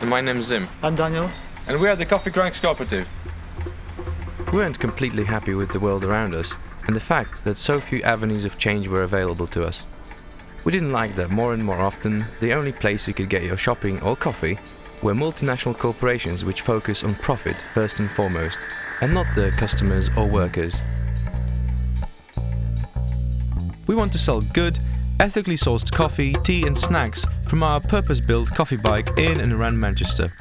And my name's Zim. I'm Daniel. And we are the Coffee Cranks Cooperative. We weren't completely happy with the world around us and the fact that so few avenues of change were available to us. We didn't like that more and more often the only place you could get your shopping or coffee were multinational corporations which focus on profit first and foremost, and not the customers or workers. We want to sell good, ethically sourced coffee, tea and snacks from our purpose-built coffee bike in and around Manchester.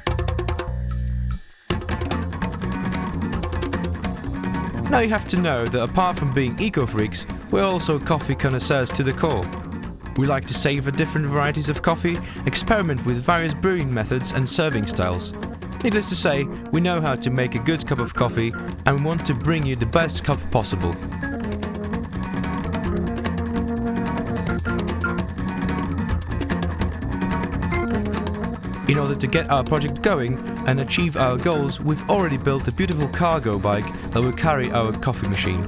Now you have to know that apart from being eco-freaks, we're also coffee connoisseurs to the core. We like to savor different varieties of coffee, experiment with various brewing methods and serving styles. Needless to say, we know how to make a good cup of coffee and we want to bring you the best cup possible. In order to get our project going and achieve our goals, we've already built a beautiful cargo bike that will carry our coffee machine.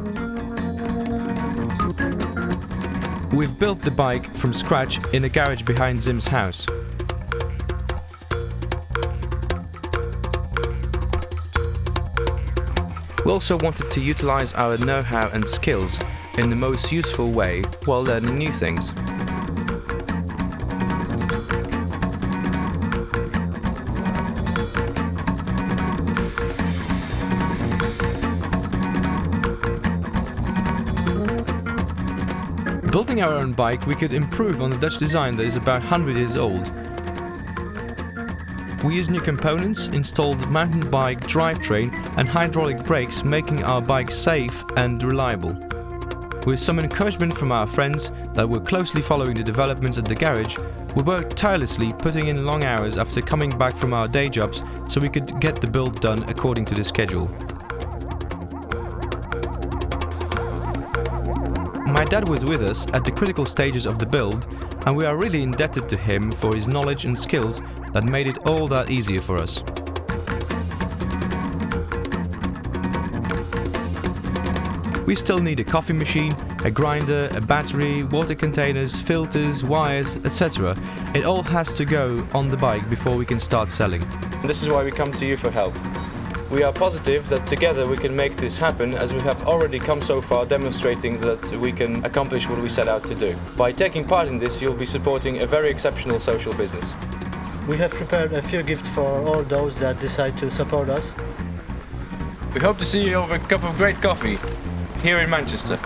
We've built the bike from scratch in a garage behind Zim's house. We also wanted to utilize our know-how and skills in the most useful way while learning new things. Building our own bike, we could improve on the Dutch design that is about 100 years old. We used new components, installed mountain bike drivetrain and hydraulic brakes making our bike safe and reliable. With some encouragement from our friends that were closely following the developments at the garage, we worked tirelessly putting in long hours after coming back from our day jobs so we could get the build done according to the schedule. My dad was with us at the critical stages of the build, and we are really indebted to him for his knowledge and skills that made it all that easier for us. We still need a coffee machine, a grinder, a battery, water containers, filters, wires, etc. It all has to go on the bike before we can start selling. This is why we come to you for help. We are positive that together we can make this happen as we have already come so far demonstrating that we can accomplish what we set out to do. By taking part in this you'll be supporting a very exceptional social business. We have prepared a few gifts for all those that decide to support us. We hope to see you over a cup of great coffee here in Manchester.